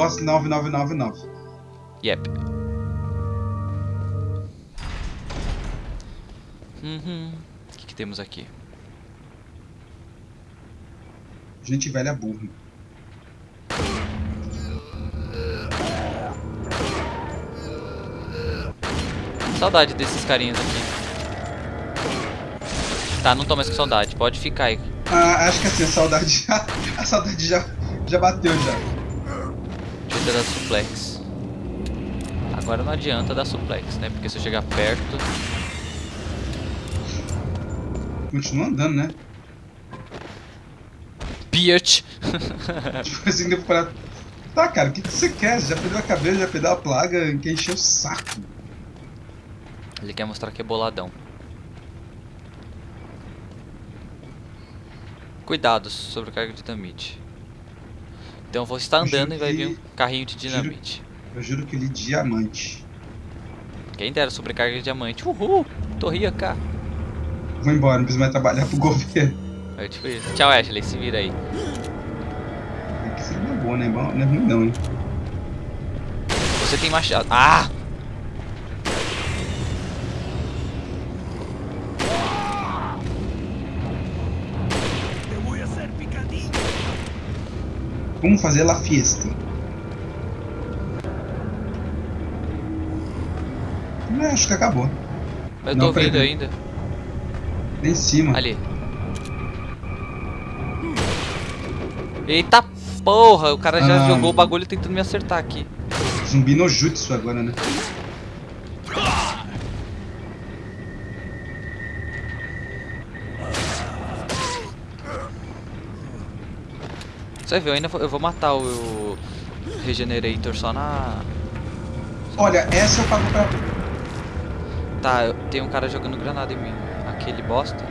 boss 9999. Yep. Uhum. O que, que temos aqui? Gente velha burra. Saudade desses carinhas aqui. Tá, não tô mais com saudade. Pode ficar aí. Ah, acho que assim, a saudade já. A saudade já, já bateu já. Eu dar suplex. Agora não adianta dar suplex, né? Porque se eu chegar perto. Continua andando, né? Bitch! tipo assim, depois parar. Tá, cara, o que, que você quer? Você já perdeu a cabeça, já perdeu a plaga, quer encher o saco. Ele quer mostrar que é boladão. Cuidado sobre carga de dinamite. Então eu vou estar andando e vai vir um carrinho de dinamite. Juro, eu juro que ele é diamante. Quem dera sobrecarga de diamante. Uhul! Torria cá. Vou embora, não preciso mais trabalhar pro governo. É tipo isso. Tchau, Ashley. Se vira aí. Aqui seria uma boa, né? Não é ruim não, hein? Você tem machado. Ah! Vamos fazer la fiesta. Não, acho que acabou. Eu tô ouvindo ainda. Lá em cima. Ali. Eita porra, o cara já ah, jogou o bagulho tentando me acertar aqui. Zumbi no jutsu agora, né? Você viu, eu ainda vou, eu vou matar o, Regenerator só na... Olha, essa eu pago pra... Tá, tem um cara jogando granada em mim. Aquele bosta.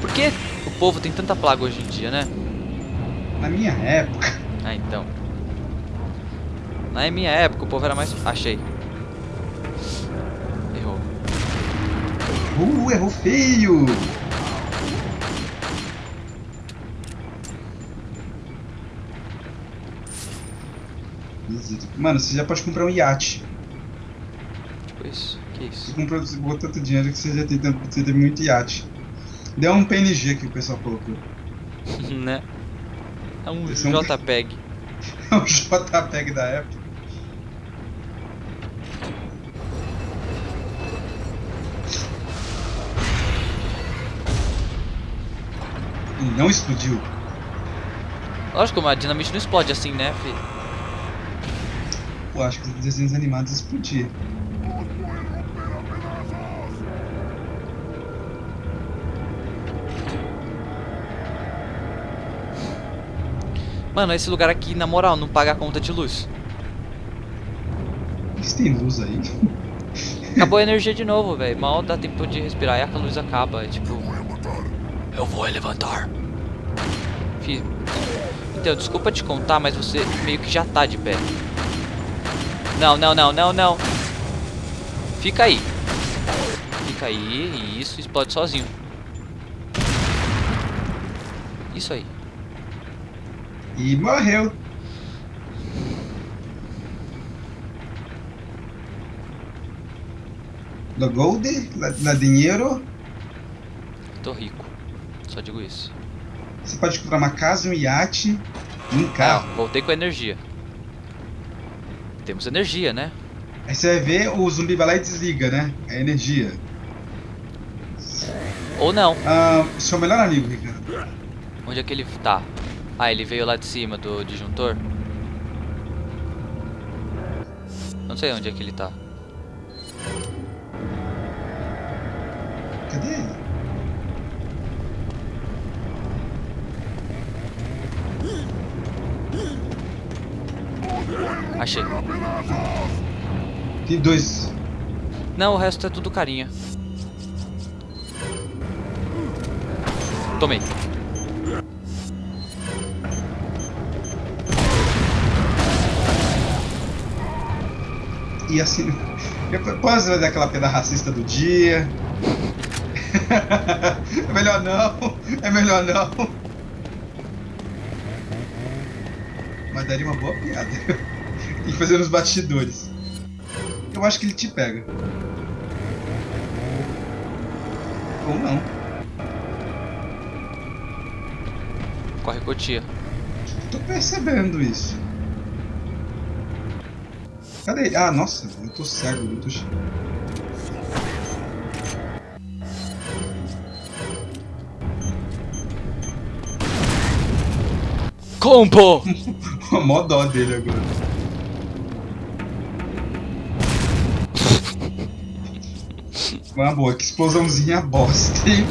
Por que o povo tem tanta plaga hoje em dia, né? Na minha época. Ah, então. Na minha época o povo era mais... Achei. Uh, errou feio! Mano, você já pode comprar um iate. Isso? Que isso? Você comprou, você botou tanto dinheiro que você já tem, você teve muito iate. Deu um PNG que o pessoal colocou. né? É um JPEG. É um JPEG da época. Não explodiu. Lógico, mas a dinamite não explode assim, né, filho? Pô, acho que os desenhos animados explodiam. Mano, esse lugar aqui, na moral, não paga a conta de luz. Mas tem luz aí. Acabou a energia de novo, velho. Mal dá tempo de respirar e a luz acaba. É tipo. Eu vou levantar. Então, desculpa te contar, mas você meio que já tá de pé. Não, não, não, não, não. Fica aí. Fica aí. Isso, explode sozinho. Isso aí. E morreu. Do gold, la, la dinheiro. Tô rico. Só digo isso. Você pode comprar uma casa, um iate e um carro. Ah, voltei com energia. Temos energia, né? Aí você vai ver, o zumbi vai lá e desliga, né? A energia. Ou não. Ah, seu melhor amigo, Ricardo. Onde é que ele tá? Ah, ele veio lá de cima do disjuntor? Não sei onde é que ele tá. Cadê ele? Achei. Tem dois. Não, o resto é tudo carinha. Tomei. E assim. Depois vai dar aquela pedra racista do dia. é melhor não. É melhor não. Mas daria uma boa piada. E fazer nos bastidores. Eu acho que ele te pega. Ou não. Corre cotia. Tô percebendo isso. Cadê ele? Ah, nossa, eu tô cego, eu tô cheio. Combo! Mó dó dele agora. Uma boa, que explosãozinha bosta, hein?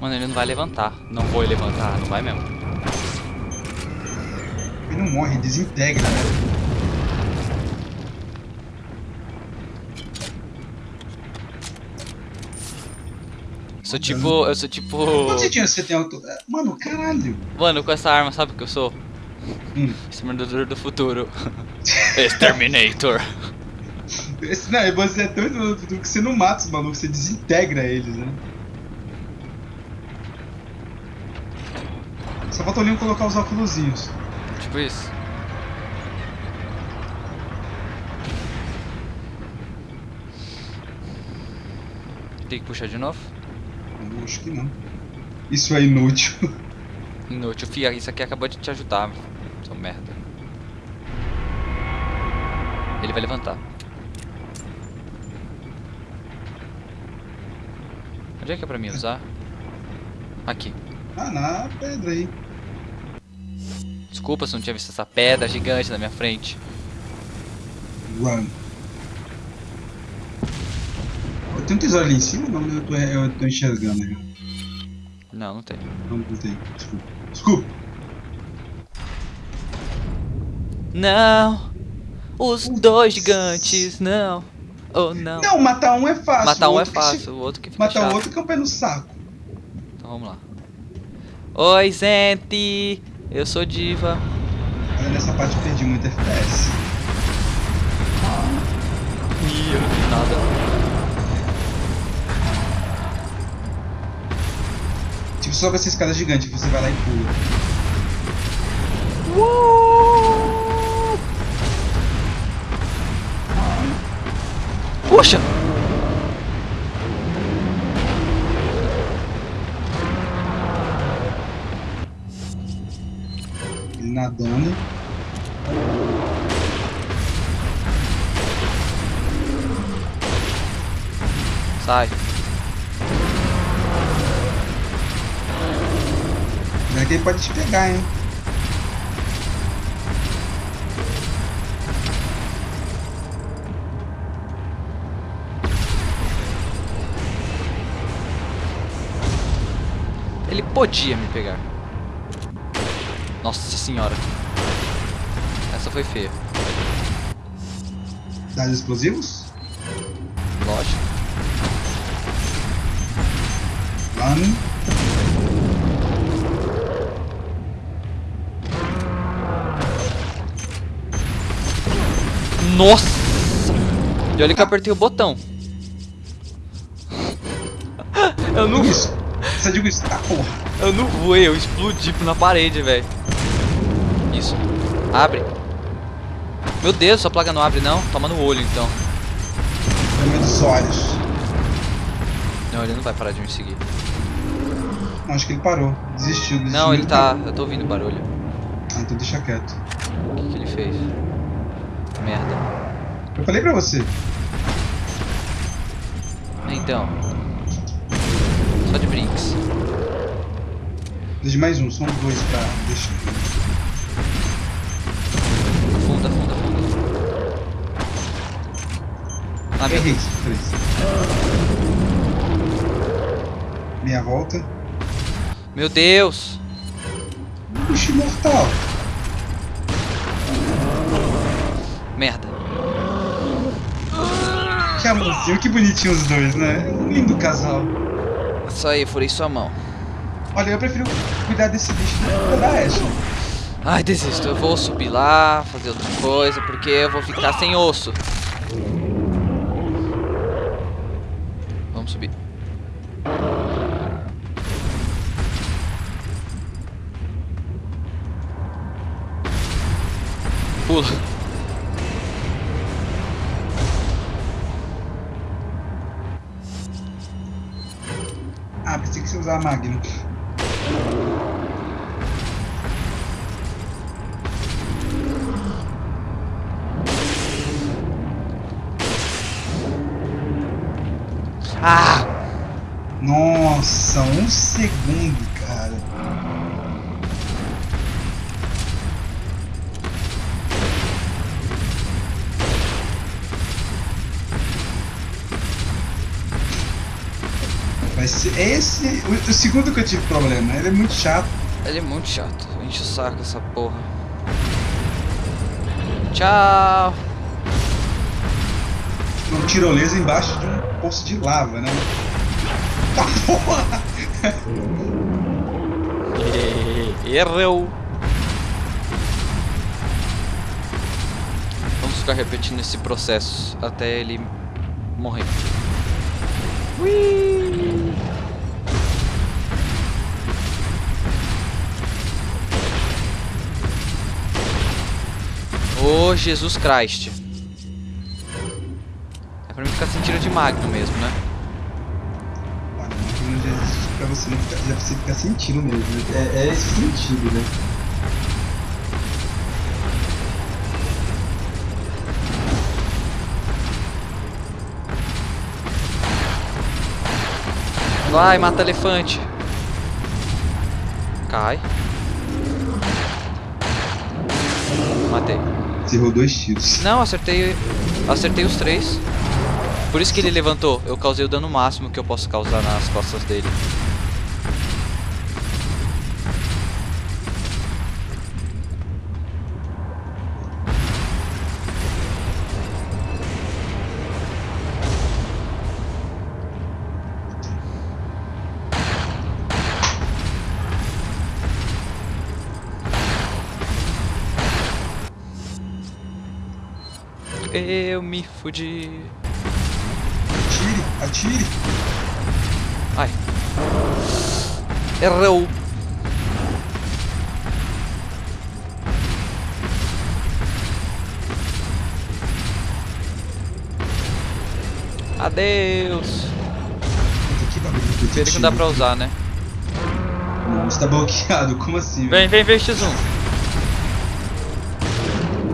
Mano, ele não vai levantar. Não vou levantar, não vai mesmo. Ele não morre, desintegra, né? Sou tipo. Eu sou tipo. Quantos tinha você tem auto... Mano, caralho. Mano, com essa arma, sabe o que eu sou? Hum. Exterminador do futuro. Exterminator. Esse, não, você é tão do que você não mata os malucos, você desintegra eles, né? Só falta o Leon colocar os óculosinhos. Tipo isso. Tem que puxar de novo? Acho que não. Isso é inútil. Inútil. Fia, isso aqui acabou de te ajudar. Seu merda. Ele vai levantar. Onde é que é pra mim usar? Aqui. Ah, na pedra aí. Desculpa se não tinha visto essa pedra gigante na minha frente. Run. Tenho um tesouro ali em cima? Não, eu tô, eu tô enxergando aí. Não, não tem. Não, não tem. Desculpa. Desculpa. Não! Os dois gigantes, não! Oh, não! Não, matar um é fácil. Matar o um é fácil, se- o outro que fica Matar chato. o outro que é um pé no saco. Então vamos lá. Oi, gente! Eu sou diva. Olha, nessa parte eu perdi muito FPS. Ih, eu não fiz nada. Tipo, sobe essa escada gigante, você vai lá e pula. Puxa! Ele nadando. Sai. Não é que ele pode te pegar, hein? Ele podia me pegar. Nossa senhora. Essa foi feia. Dados explosivos? Lógico. Run. Nossa! E olha que eu apertei o botão. Eu não, isso. Você digo isso. Ah, porra. eu não voei, eu explodi na parede, velho. Isso. Abre. Meu Deus, sua placa não abre não? Toma no olho então. Tamanho dos olhos. Não, ele não vai parar de me seguir. Não, acho que ele parou. Desistiu. desistiu Não, ele tá. Eu tô ouvindo barulho. Ah, então deixa quieto. O que, que ele fez? Merda. Eu falei pra você. Então. Só de brinks. Deixa mais um, são dois pra deixar. Afunda, afunda, afunda. Ah, meu Errei, três. Meia volta. Meu Deus! Puxa, imortal. Merda. Que amorzinho, que bonitinho os dois, né? Um lindo casal. Isso aí, furei sua mão. Olha, eu prefiro cuidar desse bicho do que da Ashley. Ai, desisto. Eu vou subir lá, fazer outra coisa, porque eu vou ficar sem osso. Vamos subir. Pula. Você usava Magno. Ah! Nossa, um segundo, ser esse. O, o segundo que eu tive problema. Ele é muito chato. Ele é muito chato. Enche o saco essa porra. Tchau. Um tirolesa embaixo de um poço de lava, né? Tá porra! Errou. Vamos ficar repetindo esse processo até ele morrer. Ui. Ô Jesus Christ. É pra mim ficar sem tiro de magno mesmo, né? Pra você não ficar, pra você ficar sentindo mesmo. né? É, é esse sentido, né? Vai, mata elefante. Cai. Matei. Você errou dois tiros. Não, acertei. Acertei os três. Por isso que ele levantou. Eu causei o dano máximo que eu posso causar nas costas dele. Eu me fudi. Atire, atire. Ai. Errou. Adeus. Que bagulho que dá pra usar, né? Não, está bloqueado. Como assim? Vem, vem, vem, X1.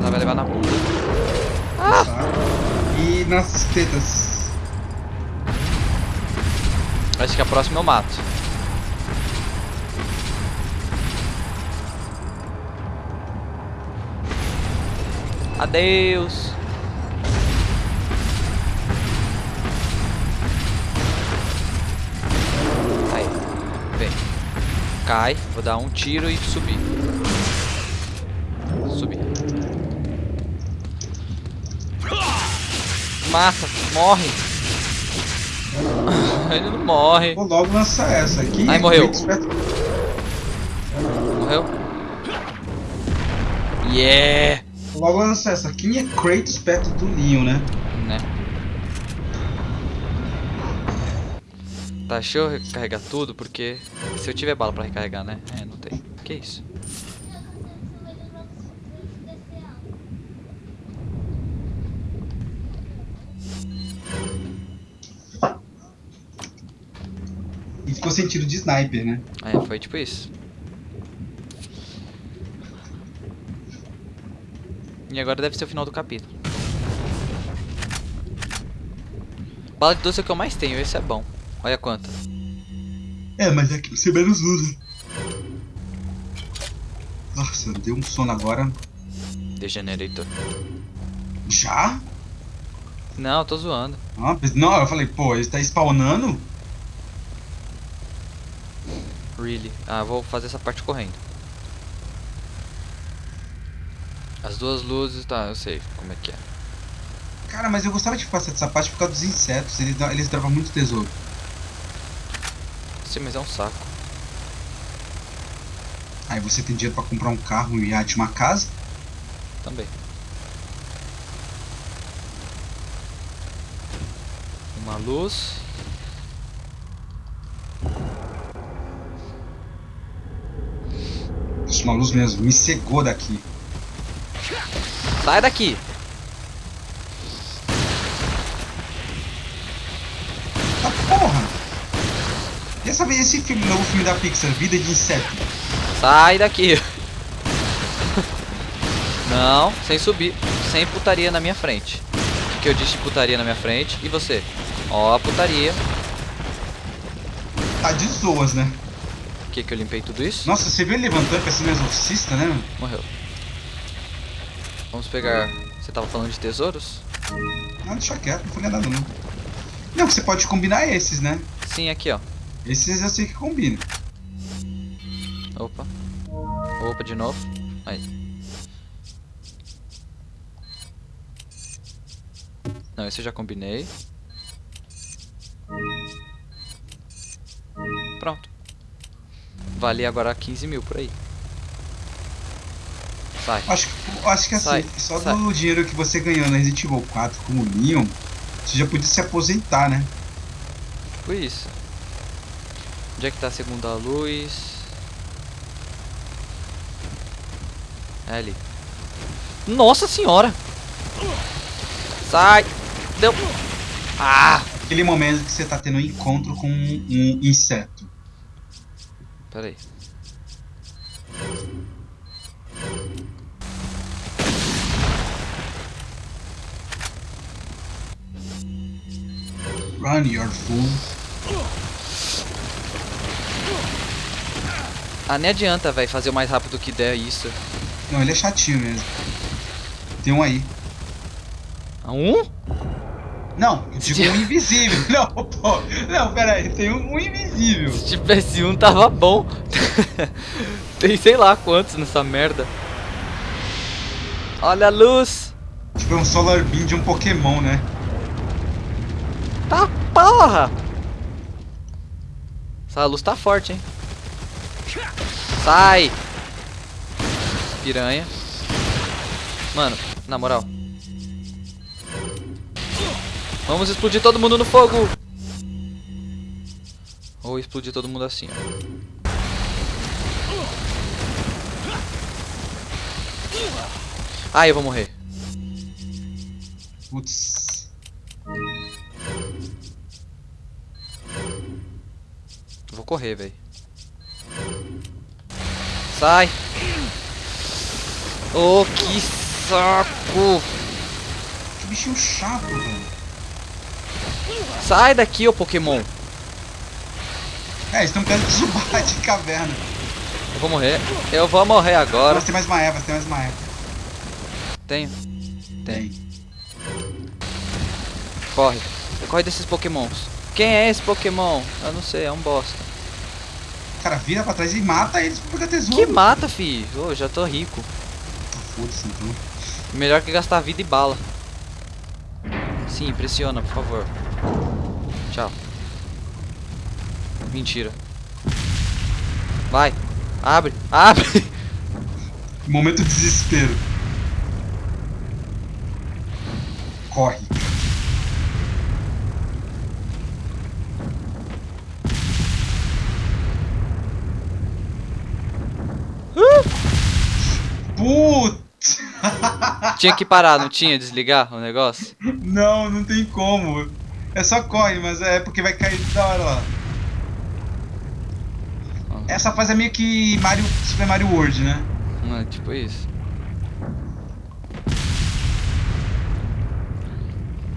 Ela vai levar na bunda. Nas tetas. Acho que a próxima eu mato. Adeus. Aí. Vem. Cai. Vou dar um tiro e. Subir. Mata. Morre. Ele não morre. Vou logo lançar essa aqui. Ai, morreu. Morreu? Yeah! Vou logo lançar essa. Quem é Kratos perto do Leon, né? Né? Tá, deixa eu recarregar tudo, porque se eu tiver bala pra recarregar, né? É, não tem. Que isso? Ficou sem tiro de sniper, né? É, foi tipo isso. E agora deve ser o final do capítulo. Bala de doce é o que eu mais tenho, esse é bom. Olha quanta. É, mas é que você menos usa. Nossa, deu um sono agora. Degenerator. Já? Não, eu tô zoando. Ah, não, eu falei, pô, ele tá spawnando? Really. Ah, vou fazer essa parte correndo. As duas luzes, tá, eu sei como é que é. Cara, mas eu gostava de passar dessa parte por causa dos insetos. Eles, eles drovam muito tesouro. Sim, mas é um saco. Aí você tem dinheiro pra comprar um carro, um iate, uma casa. Também. Uma luz. Uma luz mesmo. Me cegou daqui. Sai daqui! Ah, porra! Essa vez esse filme, novo filme da Pixar, Vida de Inseto? Sai daqui! Não, sem subir. Sem putaria na minha frente. O que eu disse de putaria na minha frente? E você? Ó putaria. Tá de zoas, né? Que que eu limpei tudo isso? Nossa, você viu ele levantando pra ser um exorcista, né? Morreu. Vamos pegar... Você tava falando de tesouros? Ah, deixa quieto, não foi nada não. Não, você pode combinar esses, né? Sim, aqui ó. Esses eu sei que combina. Opa. Opa, de novo. Aí. Não, esse eu já combinei. Pronto. Vale agora 15 mil por aí. Sai. Acho, acho que assim, Sai, só sai. do dinheiro que você ganhou na Resident Evil 4 como Leon, você já podia se aposentar, né? Foi isso. Onde é que tá a segunda luz? É ali. Nossa senhora! Sai! Deu! Ah! Aquele momento que você tá tendo um encontro com um, um inseto. Pera aí. Run, your fool. Ah, nem adianta, velho, fazer o mais rápido que der isso. Não, ele é chatinho mesmo. Tem um aí. Ah, Um? Não, eu digo um invisível. Não, pô. Não, pera aí. Tem um, um invisível. Se tivesse um, tava bom. Tem sei lá quantos nessa merda. Olha a luz! Tipo, é um Solar Beam de um Pokémon, né? Tá porra! Essa luz tá forte, hein? Sai! Piranha. Mano, na moral. Vamos explodir todo mundo no fogo! Ou explodir todo mundo assim, ó. Ai, eu vou morrer. Putz. Vou correr, velho. Sai! Oh, que saco! Que bichinho chato, velho. Sai daqui, ô Pokémon! É, eles estão querendo subar de caverna. Eu vou morrer. Eu vou morrer agora. Nossa, tem mais uma Eva, tem mais uma Eva. Tenho. Tem. Corre. Corre desses Pokémons. Quem é esse Pokémon? Eu não sei, é um bosta. Cara, vira pra trás e mata eles pra pegar tesouro. Que mata, fi. Ô, já tô rico. Foda-se, então. Melhor que gastar vida e bala. Sim, pressiona, por favor. Tchau. Mentira. Vai. Abre. Abre. Momento de desespero. Corre. Putz! Tinha que parar, não tinha? Desligar o negócio? Não, não tem como. É só corre, mas é porque vai cair da hora lá. Essa fase é meio que Mario, Super Mario World, né? Não, é tipo isso.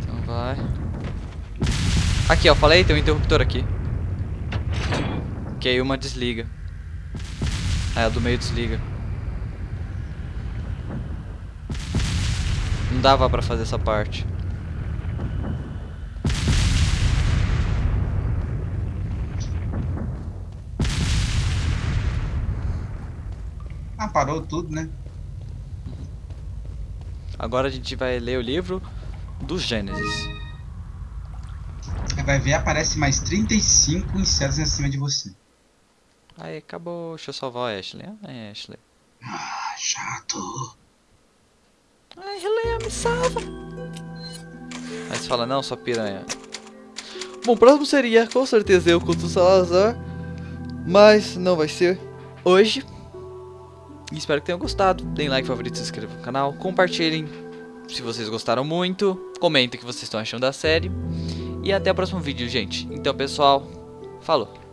Então vai. Aqui, ó, falei, tem um interruptor aqui. Que aí uma desliga. Aí a do meio desliga. Não dava pra fazer essa parte. Parou tudo, né? Agora a gente vai ler o livro do Gênesis. Vai ver, aparece mais 35 insetos em cima de você. Aí, acabou. Deixa eu salvar a Ashley. Ah, Ashley. Ah, chato. Ai, Helena, me salva. Aí você fala, não, sua piranha. Bom, o próximo seria, com certeza, eu contra o Salazar. Mas não vai ser hoje. E espero que tenham gostado. Deem like, favorito, se inscrevam no canal. Compartilhem se vocês gostaram muito. Comentem o que vocês estão achando da série. E até o próximo vídeo, gente. Então, pessoal, falou.